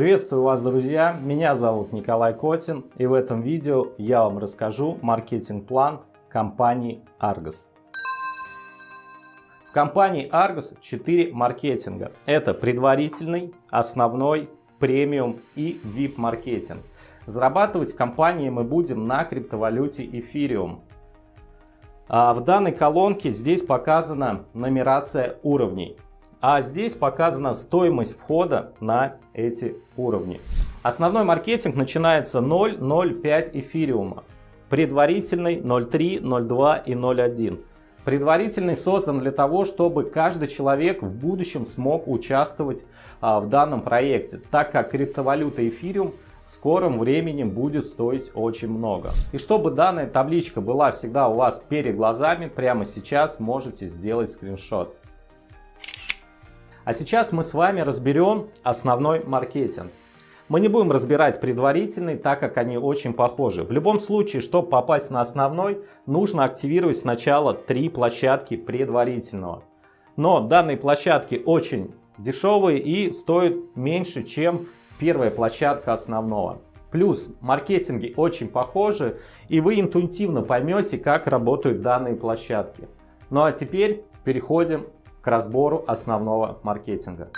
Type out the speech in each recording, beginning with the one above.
Приветствую вас, друзья! Меня зовут Николай Котин, и в этом видео я вам расскажу маркетинг-план компании Argos. В компании Argos 4 маркетинга. Это предварительный, основной, премиум и VIP-маркетинг. Зарабатывать в компании мы будем на криптовалюте эфириум. А в данной колонке здесь показана нумерация уровней. А здесь показана стоимость входа на эти уровни. Основной маркетинг начинается 0,05 эфириума. Предварительный 0,3, 0,2 и 0,1. Предварительный создан для того, чтобы каждый человек в будущем смог участвовать а, в данном проекте, так как криптовалюта эфириум в скором времени будет стоить очень много. И чтобы данная табличка была всегда у вас перед глазами, прямо сейчас можете сделать скриншот. А сейчас мы с вами разберем основной маркетинг. Мы не будем разбирать предварительный, так как они очень похожи. В любом случае, чтобы попасть на основной, нужно активировать сначала три площадки предварительного. Но данные площадки очень дешевые и стоят меньше, чем первая площадка основного. Плюс маркетинги очень похожи, и вы интуитивно поймете, как работают данные площадки. Ну а теперь переходим к разбору основного маркетинга.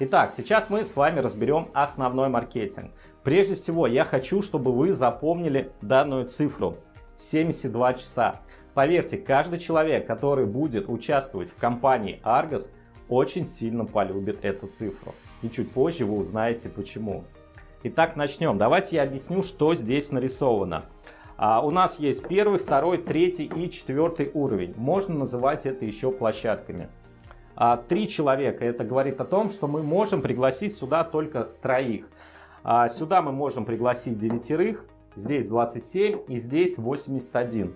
Итак, сейчас мы с вами разберем основной маркетинг. Прежде всего, я хочу, чтобы вы запомнили данную цифру 72 часа. Поверьте, каждый человек, который будет участвовать в компании Argos, очень сильно полюбит эту цифру. И чуть позже вы узнаете почему. Итак, начнем. Давайте я объясню, что здесь нарисовано. А, у нас есть первый, второй, третий и четвертый уровень. Можно называть это еще площадками. А, три человека. Это говорит о том, что мы можем пригласить сюда только троих. А, сюда мы можем пригласить девятерых. Здесь 27 и здесь 81.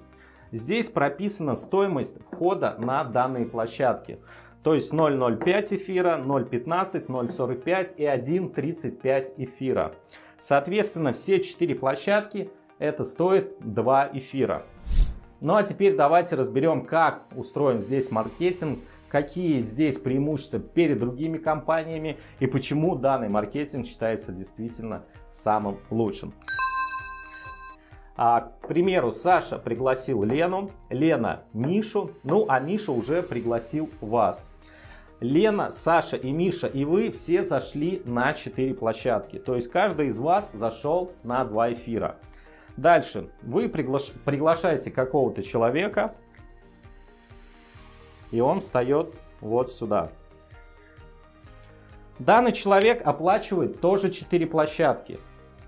Здесь прописана стоимость входа на данные площадки. То есть 0,05 эфира, 0,15, 0,45 и 1,35 эфира. Соответственно, все четыре площадки это стоит 2 эфира. Ну а теперь давайте разберем, как устроен здесь маркетинг, какие здесь преимущества перед другими компаниями и почему данный маркетинг считается действительно самым лучшим. А, к примеру, Саша пригласил Лену, Лена Мишу, ну а Миша уже пригласил вас. Лена, Саша и Миша и вы все зашли на 4 площадки. То есть каждый из вас зашел на 2 эфира. Дальше. Вы приглаш... приглашаете какого-то человека, и он встает вот сюда. Данный человек оплачивает тоже 4 площадки.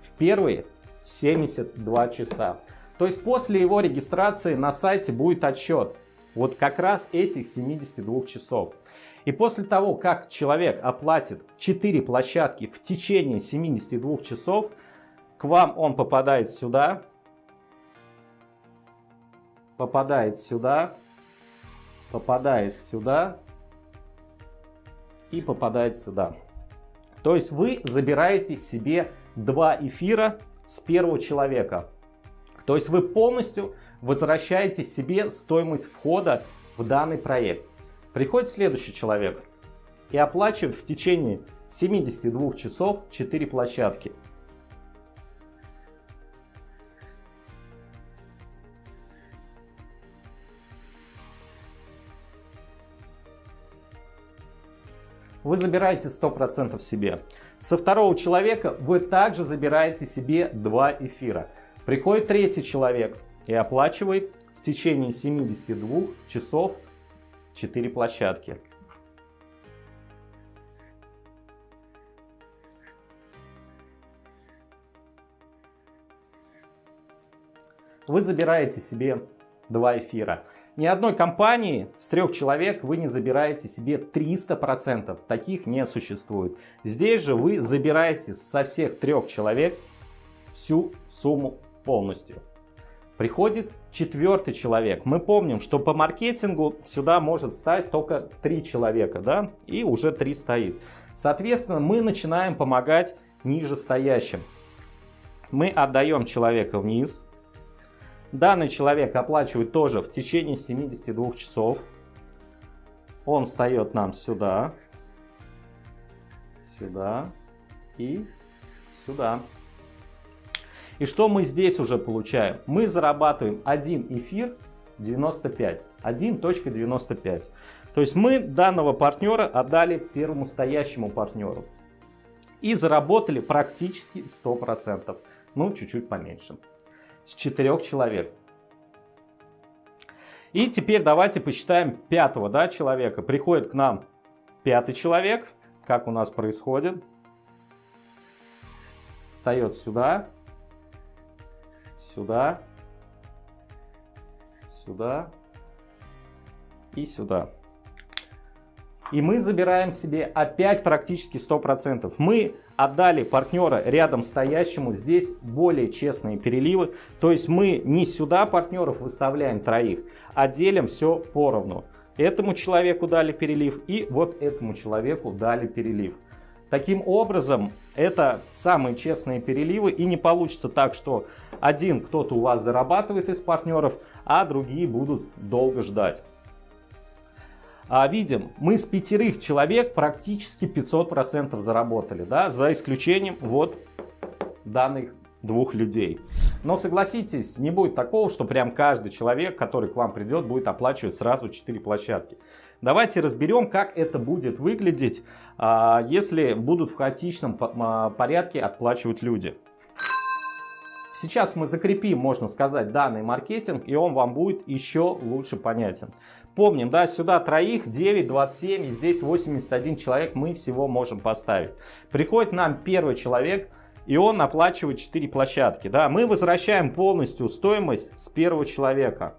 В первые 72 часа. То есть после его регистрации на сайте будет отчет. Вот как раз этих 72 часов. И после того, как человек оплатит 4 площадки в течение 72 часов, к вам он попадает сюда, попадает сюда, попадает сюда и попадает сюда. То есть вы забираете себе два эфира с первого человека. То есть вы полностью возвращаете себе стоимость входа в данный проект. Приходит следующий человек и оплачивает в течение 72 часов 4 площадки. Вы забираете 100% себе. Со второго человека вы также забираете себе 2 эфира. Приходит третий человек и оплачивает в течение 72 часов 4 площадки. Вы забираете себе 2 эфира. Ни одной компании с трех человек вы не забираете себе 300%. Таких не существует. Здесь же вы забираете со всех трех человек всю сумму полностью. Приходит четвертый человек. Мы помним, что по маркетингу сюда может стать только три человека, да, и уже три стоит. Соответственно, мы начинаем помогать нижестоящим. Мы отдаем человека вниз, Данный человек оплачивает тоже в течение 72 часов. Он встает нам сюда. сюда и сюда. И что мы здесь уже получаем? Мы зарабатываем 1 эфир 95. 1.95. То есть мы данного партнера отдали первому стоящему партнеру. И заработали практически 100%. Ну, чуть-чуть поменьше. С 4 человек. И теперь давайте посчитаем пятого да, человека. Приходит к нам пятый человек. Как у нас происходит? Встает сюда сюда, сюда и сюда. И мы забираем себе опять практически 100%. Мы отдали партнера рядом стоящему, здесь более честные переливы. То есть мы не сюда партнеров выставляем троих, а делим все поровну. Этому человеку дали перелив и вот этому человеку дали перелив. Таким образом, это самые честные переливы и не получится так, что один кто-то у вас зарабатывает из партнеров, а другие будут долго ждать. А видим, мы с пятерых человек практически 500% заработали, да, за исключением вот данных двух людей. Но согласитесь, не будет такого, что прям каждый человек, который к вам придет, будет оплачивать сразу 4 площадки. Давайте разберем, как это будет выглядеть, а, если будут в хаотичном а, порядке отплачивать люди. Сейчас мы закрепим, можно сказать, данный маркетинг, и он вам будет еще лучше понятен. Помним, да, сюда троих, 9, 27, и здесь 81 человек мы всего можем поставить. Приходит нам первый человек, и он оплачивает 4 площадки. Да, мы возвращаем полностью стоимость с первого человека.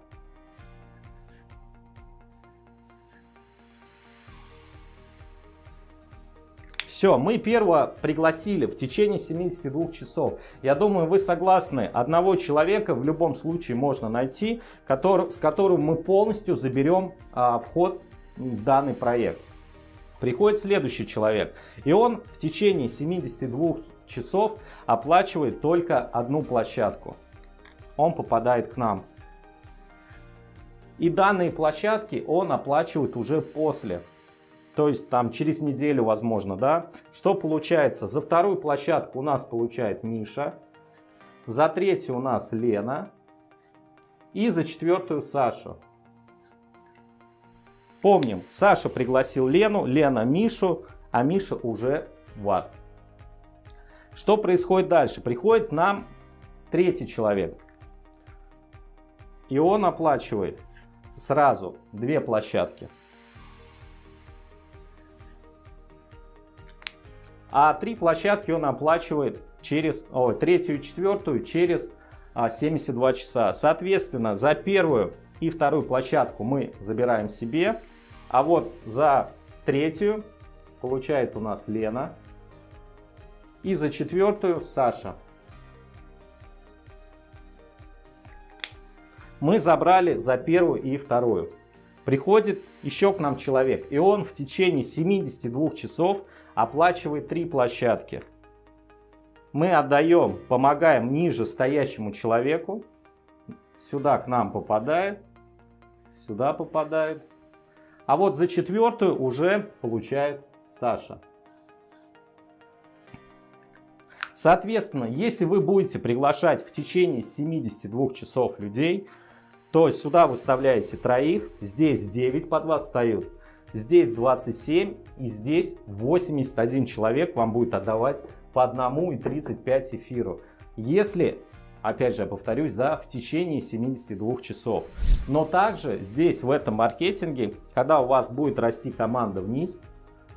Все, мы первого пригласили в течение 72 часов. Я думаю, вы согласны, одного человека в любом случае можно найти, который, с которым мы полностью заберем а, вход в данный проект. Приходит следующий человек, и он в течение 72 часов оплачивает только одну площадку. Он попадает к нам. И данные площадки он оплачивает уже после то есть там через неделю возможно, да. Что получается? За вторую площадку у нас получает Миша, за третью у нас Лена и за четвертую Сашу. Помним, Саша пригласил Лену, Лена Мишу, а Миша уже вас. Что происходит дальше? Приходит нам третий человек. И он оплачивает сразу две площадки. А три площадки он оплачивает через о, третью и четвертую через а, 72 часа. Соответственно, за первую и вторую площадку мы забираем себе, а вот за третью получает у нас Лена и за четвертую Саша. Мы забрали за первую и вторую. Приходит еще к нам человек, и он в течение 72 часов оплачивает три площадки. Мы отдаем, помогаем ниже стоящему человеку. Сюда к нам попадает, сюда попадает. А вот за четвертую уже получает Саша. Соответственно, если вы будете приглашать в течение 72 часов людей, то сюда выставляете троих, здесь 9 под вас встают, здесь 27 и здесь 81 человек вам будет отдавать по одному и 35 эфиру. Если, опять же, повторюсь, да, в течение 72 часов. Но также здесь, в этом маркетинге, когда у вас будет расти команда вниз,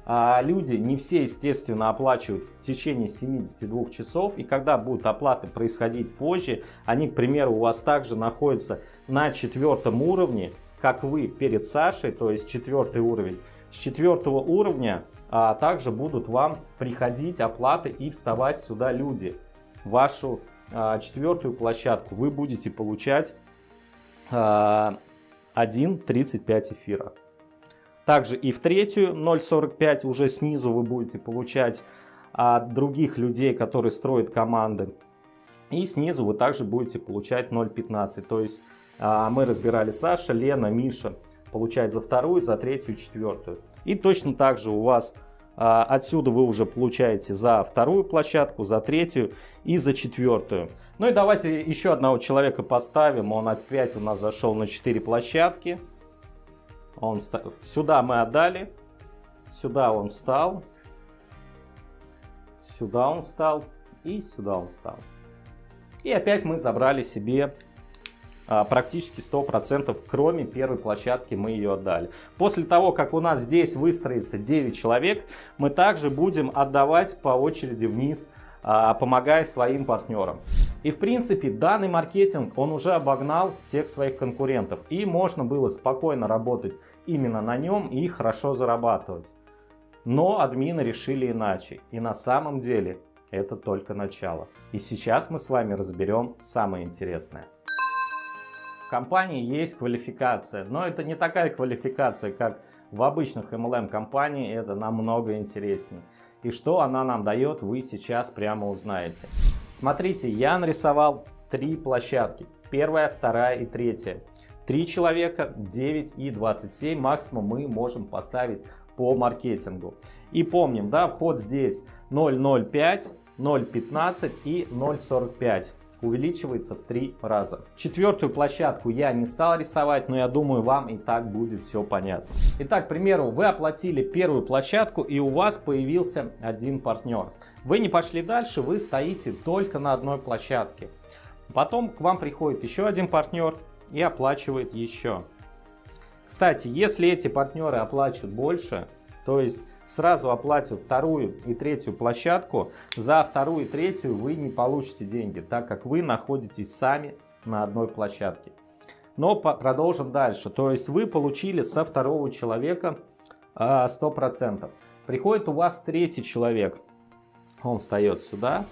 а люди не все, естественно, оплачивают в течение 72 часов. И когда будут оплаты происходить позже, они, к примеру, у вас также находятся на четвертом уровне, как вы перед Сашей, то есть четвертый уровень. С четвертого уровня а, также будут вам приходить оплаты и вставать сюда люди. Вашу а, четвертую площадку вы будете получать а, 1.35 эфира. Также и в третью 0.45 уже снизу вы будете получать от других людей, которые строят команды. И снизу вы также будете получать 0.15. То есть а, мы разбирали Саша, Лена, Миша получает за вторую, за третью, четвертую. И точно так же у вас А, отсюда вы уже получаете за вторую площадку, за третью и за четвертую. Ну и давайте еще одного человека поставим. Он опять у нас зашел на 4 площадки. Он Сюда мы отдали. Сюда он встал. Сюда он встал. И сюда он встал. И опять мы забрали себе а, практически 100%, кроме первой площадки мы ее отдали. После того, как у нас здесь выстроится 9 человек, мы также будем отдавать по очереди вниз, а, помогая своим партнерам. И в принципе данный маркетинг, он уже обогнал всех своих конкурентов. И можно было спокойно работать именно на нем и хорошо зарабатывать. Но админы решили иначе. И на самом деле это только начало. И сейчас мы с вами разберем самое интересное компании есть квалификация, но это не такая квалификация, как в обычных MLM компании, это намного интереснее. И что она нам дает, вы сейчас прямо узнаете. Смотрите, я нарисовал три площадки. Первая, вторая и третья. Три человека, 9 и 27 максимум мы можем поставить по маркетингу. И помним, да, вход здесь 0.05, 0.15 и 0.45 увеличивается в три раза. Четвертую площадку я не стал рисовать, но я думаю, вам и так будет все понятно. Итак, к примеру, вы оплатили первую площадку и у вас появился один партнер. Вы не пошли дальше, вы стоите только на одной площадке. Потом к вам приходит еще один партнер и оплачивает еще. Кстати, если эти партнеры оплачивают больше, то есть сразу оплатив вторую и третью площадку, за вторую и третью вы не получите деньги, так как вы находитесь сами на одной площадке. Но продолжим дальше. То есть вы получили со второго человека 100%. А, Приходит у вас третий человек. Он встает сюда.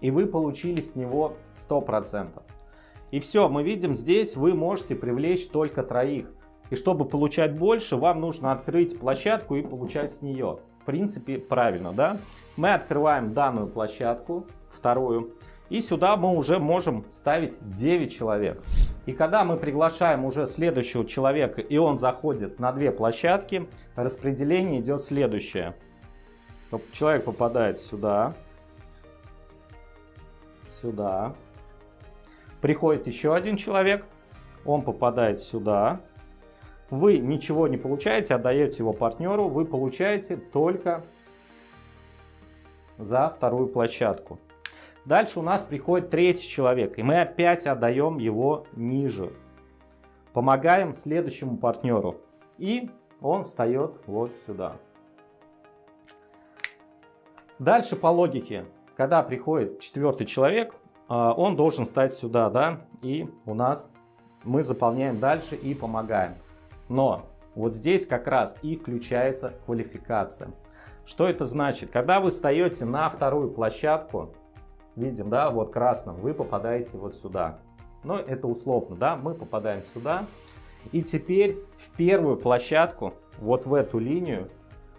И вы получили с него 100%. И все, мы видим здесь вы можете привлечь только троих. И чтобы получать больше, вам нужно открыть площадку и получать с нее. В принципе, правильно, да? Мы открываем данную площадку, вторую. И сюда мы уже можем ставить 9 человек. И когда мы приглашаем уже следующего человека, и он заходит на две площадки, распределение идет следующее. Человек попадает сюда, сюда. Приходит еще один человек, он попадает сюда, вы ничего не получаете, отдаете его партнеру, вы получаете только за вторую площадку. Дальше у нас приходит третий человек, и мы опять отдаем его ниже. Помогаем следующему партнеру, и он встает вот сюда. Дальше по логике, когда приходит четвертый человек, а, он должен стать сюда, да, и у нас мы заполняем дальше и помогаем. Но вот здесь как раз и включается квалификация. Что это значит? Когда вы встаете на вторую площадку, видим, да, вот красным, вы попадаете вот сюда. Но это условно, да, мы попадаем сюда. И теперь в первую площадку, вот в эту линию,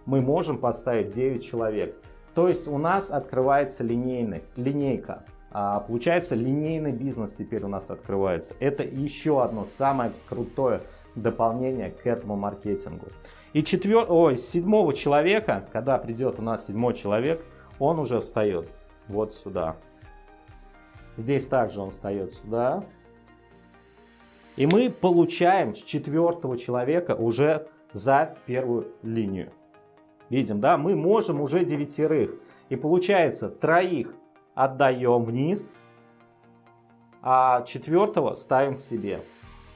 мы можем поставить 9 человек. То есть у нас открывается линейный, линейка. А, получается линейный бизнес теперь у нас открывается. Это еще одно самое крутое дополнение к этому маркетингу. И четвер... Ой, седьмого человека, когда придет у нас седьмой человек, он уже встает вот сюда. Здесь также он встает сюда. И мы получаем с четвертого человека уже за первую линию. Видим, да, мы можем уже девятерых. И получается, троих отдаем вниз, а четвертого ставим к себе.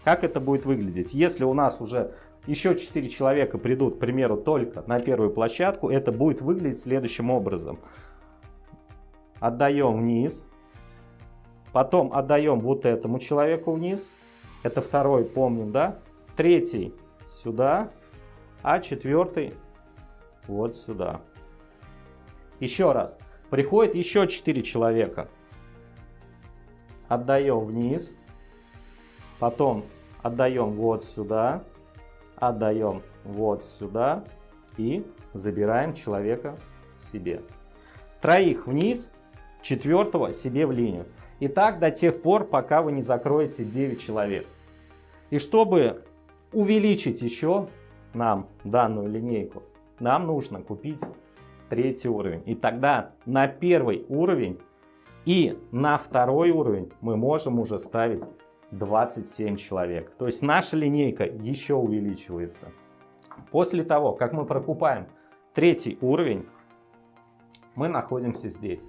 Как это будет выглядеть? Если у нас уже еще 4 человека придут, к примеру, только на первую площадку, это будет выглядеть следующим образом. Отдаем вниз, потом отдаем вот этому человеку вниз, это второй, помним, да? Третий сюда, а четвертый вот сюда. Еще раз, приходит еще 4 человека, отдаем вниз, Потом отдаем вот сюда, отдаем вот сюда и забираем человека себе. Троих вниз, четвертого себе в линию. И так до тех пор, пока вы не закроете 9 человек. И чтобы увеличить еще нам данную линейку, нам нужно купить третий уровень. И тогда на первый уровень и на второй уровень мы можем уже ставить 27 человек. То есть наша линейка еще увеличивается. После того, как мы прокупаем третий уровень, мы находимся здесь.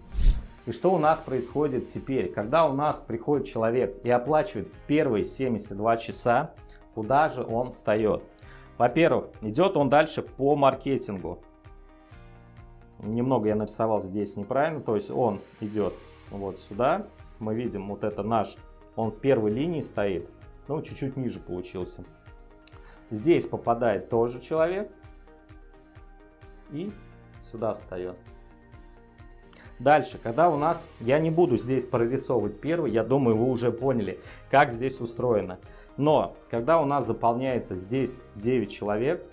И что у нас происходит теперь? Когда у нас приходит человек и оплачивает в первые 72 часа, куда же он встает? Во-первых, идет он дальше по маркетингу. Немного я нарисовал здесь неправильно, то есть он идет вот сюда. Мы видим, вот это наш, он в первой линии стоит, ну чуть-чуть ниже получился. Здесь попадает тоже человек и сюда встает. Дальше, когда у нас, я не буду здесь прорисовывать первый, я думаю, вы уже поняли, как здесь устроено. Но, когда у нас заполняется здесь 9 человек,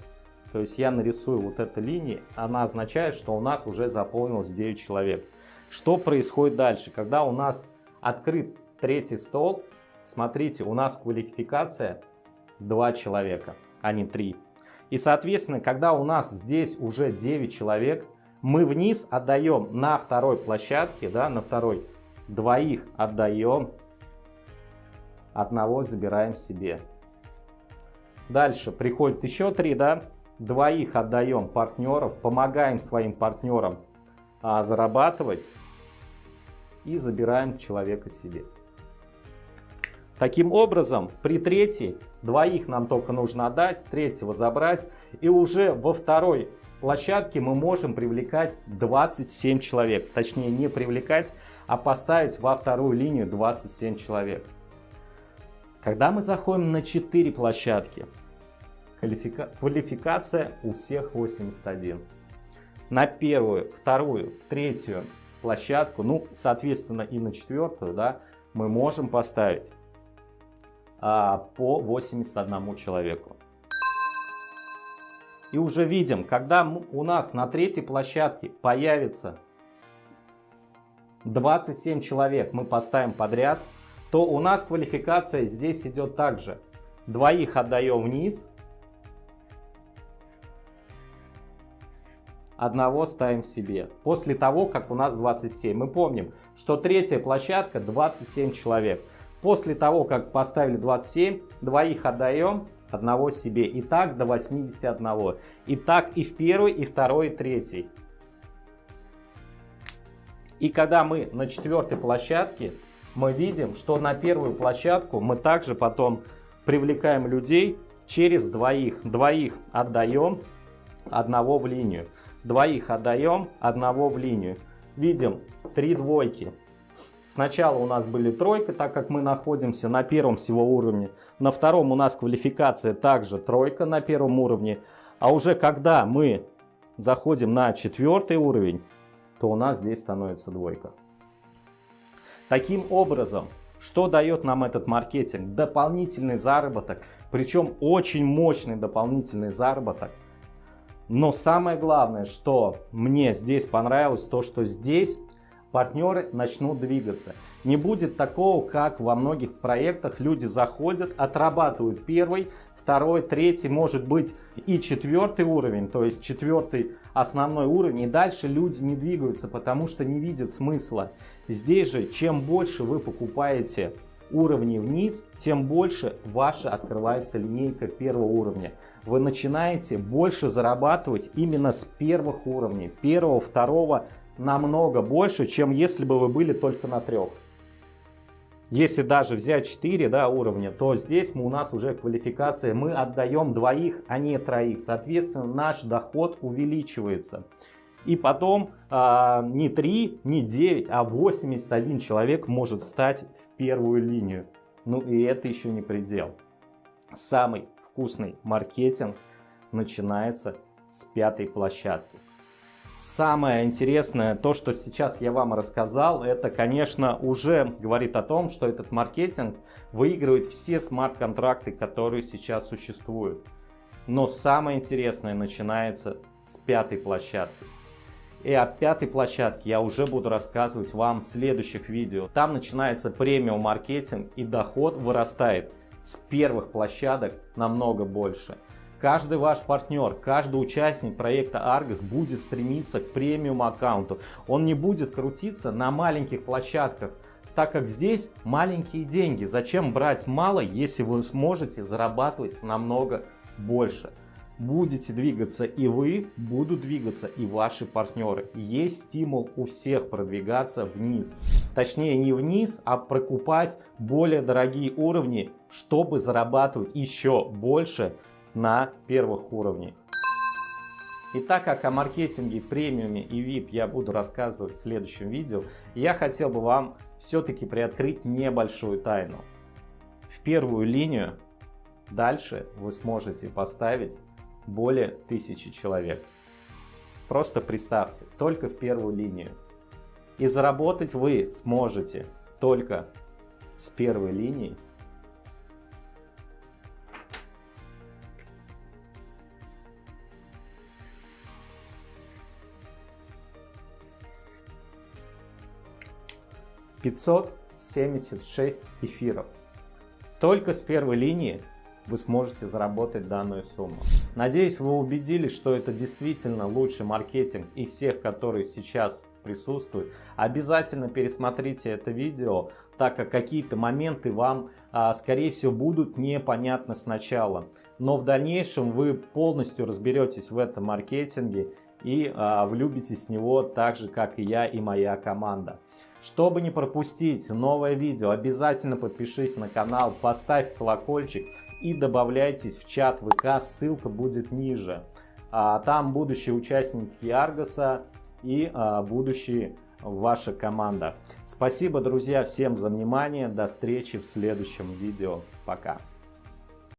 то есть я нарисую вот эту линию, она означает, что у нас уже заполнилось 9 человек. Что происходит дальше? Когда у нас открыт третий стол, смотрите, у нас квалификация 2 человека, а не 3. И, соответственно, когда у нас здесь уже 9 человек, мы вниз отдаем на второй площадке, да, на второй, двоих отдаем, одного забираем себе. Дальше приходит еще три, да, двоих отдаем партнеров, помогаем своим партнерам а, зарабатывать и забираем человека себе. Таким образом, при третьей двоих нам только нужно отдать, третьего забрать, и уже во второй площадке мы можем привлекать 27 человек. Точнее, не привлекать, а поставить во вторую линию 27 человек. Когда мы заходим на 4 площадки, квалифика... квалификация у всех 81. На первую, вторую, третью площадку, ну, соответственно, и на четвертую, да, мы можем поставить по 81 человеку. И уже видим, когда у нас на третьей площадке появится 27 человек, мы поставим подряд, то у нас квалификация здесь идет также. Двоих отдаем вниз, одного ставим себе. После того, как у нас 27. Мы помним, что третья площадка 27 человек. После того, как поставили 27, двоих отдаем, одного себе. И так до 81. И так и в первой, и второй, и третьей. И когда мы на четвертой площадке, мы видим, что на первую площадку мы также потом привлекаем людей через двоих. Двоих отдаем, одного в линию. Двоих отдаем, одного в линию. Видим три двойки. Сначала у нас были тройка, так как мы находимся на первом всего уровне. На втором у нас квалификация также тройка на первом уровне. А уже когда мы заходим на четвертый уровень, то у нас здесь становится двойка. Таким образом, что дает нам этот маркетинг? Дополнительный заработок, причем очень мощный дополнительный заработок. Но самое главное, что мне здесь понравилось, то что здесь партнеры начнут двигаться. Не будет такого, как во многих проектах люди заходят, отрабатывают первый, второй, третий, может быть и четвертый уровень, то есть четвертый основной уровень. И дальше люди не двигаются, потому что не видят смысла. Здесь же, чем больше вы покупаете уровней вниз, тем больше ваша открывается линейка первого уровня. Вы начинаете больше зарабатывать именно с первых уровней, первого, второго, намного больше, чем если бы вы были только на трех. Если даже взять 4 да, уровня, то здесь мы, у нас уже квалификация, мы отдаем двоих, а не троих. Соответственно, наш доход увеличивается. И потом а, не 3, не 9, а 81 человек может стать в первую линию. Ну и это еще не предел. Самый вкусный маркетинг начинается с пятой площадки. Самое интересное, то, что сейчас я вам рассказал, это, конечно, уже говорит о том, что этот маркетинг выигрывает все смарт-контракты, которые сейчас существуют. Но самое интересное начинается с пятой площадки. И о пятой площадке я уже буду рассказывать вам в следующих видео. Там начинается премиум маркетинг и доход вырастает с первых площадок намного больше. Каждый ваш партнер, каждый участник проекта Argos будет стремиться к премиум аккаунту. Он не будет крутиться на маленьких площадках, так как здесь маленькие деньги. Зачем брать мало, если вы сможете зарабатывать намного больше? Будете двигаться и вы, будут двигаться и ваши партнеры. Есть стимул у всех продвигаться вниз. Точнее не вниз, а прокупать более дорогие уровни, чтобы зарабатывать еще больше на первых уровнях. И так как о маркетинге, премиуме и VIP я буду рассказывать в следующем видео, я хотел бы вам все-таки приоткрыть небольшую тайну. В первую линию дальше вы сможете поставить более тысячи человек. Просто представьте, только в первую линию. И заработать вы сможете только с первой линии 576 эфиров. Только с первой линии вы сможете заработать данную сумму. Надеюсь, вы убедились, что это действительно лучший маркетинг и всех, которые сейчас присутствуют. Обязательно пересмотрите это видео, так как какие-то моменты вам, а, скорее всего, будут непонятны сначала. Но в дальнейшем вы полностью разберетесь в этом маркетинге и а, влюбитесь в него так же, как и я и моя команда. Чтобы не пропустить новое видео, обязательно подпишись на канал, поставь колокольчик и добавляйтесь в чат ВК, ссылка будет ниже. А, там будущие участники Аргоса и а, будущие ваша команда. Спасибо, друзья, всем за внимание. До встречи в следующем видео. Пока.